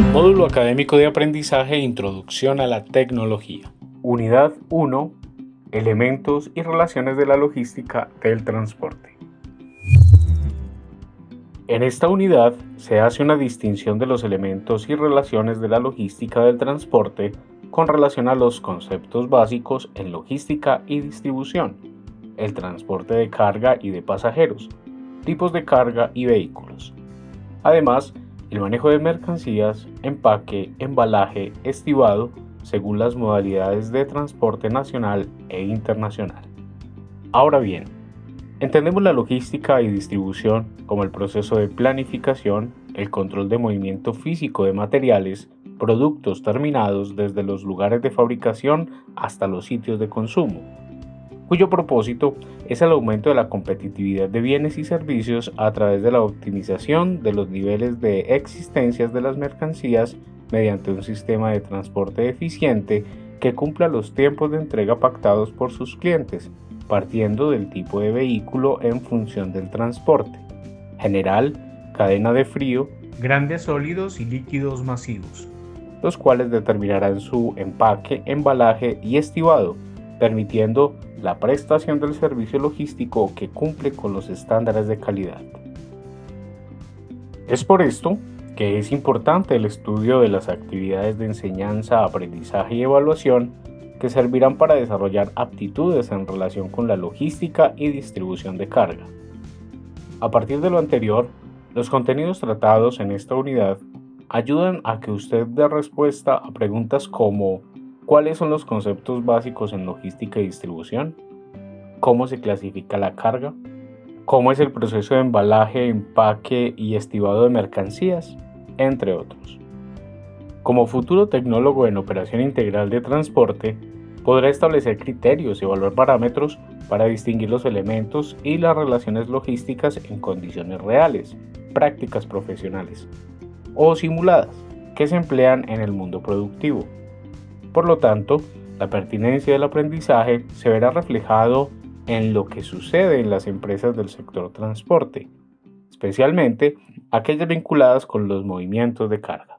Módulo Académico de Aprendizaje Introducción a la Tecnología. Unidad 1. Elementos y relaciones de la logística del transporte. En esta unidad se hace una distinción de los elementos y relaciones de la logística del transporte con relación a los conceptos básicos en logística y distribución, el transporte de carga y de pasajeros, tipos de carga y vehículos. Además, el manejo de mercancías, empaque, embalaje, estibado, según las modalidades de transporte nacional e internacional. Ahora bien, entendemos la logística y distribución como el proceso de planificación, el control de movimiento físico de materiales, productos terminados desde los lugares de fabricación hasta los sitios de consumo, cuyo propósito es el aumento de la competitividad de bienes y servicios a través de la optimización de los niveles de existencias de las mercancías mediante un sistema de transporte eficiente que cumpla los tiempos de entrega pactados por sus clientes, partiendo del tipo de vehículo en función del transporte. General, cadena de frío, grandes sólidos y líquidos masivos, los cuales determinarán su empaque, embalaje y estibado, permitiendo la prestación del servicio logístico que cumple con los estándares de calidad. Es por esto que es importante el estudio de las actividades de enseñanza, aprendizaje y evaluación que servirán para desarrollar aptitudes en relación con la logística y distribución de carga. A partir de lo anterior, los contenidos tratados en esta unidad ayudan a que usted dé respuesta a preguntas como ¿Cuáles son los conceptos básicos en logística y distribución? ¿Cómo se clasifica la carga? ¿Cómo es el proceso de embalaje, empaque y estibado de mercancías? Entre otros. Como futuro tecnólogo en operación integral de transporte, podrá establecer criterios y evaluar parámetros para distinguir los elementos y las relaciones logísticas en condiciones reales, prácticas profesionales o simuladas que se emplean en el mundo productivo por lo tanto, la pertinencia del aprendizaje se verá reflejado en lo que sucede en las empresas del sector transporte, especialmente aquellas vinculadas con los movimientos de carga.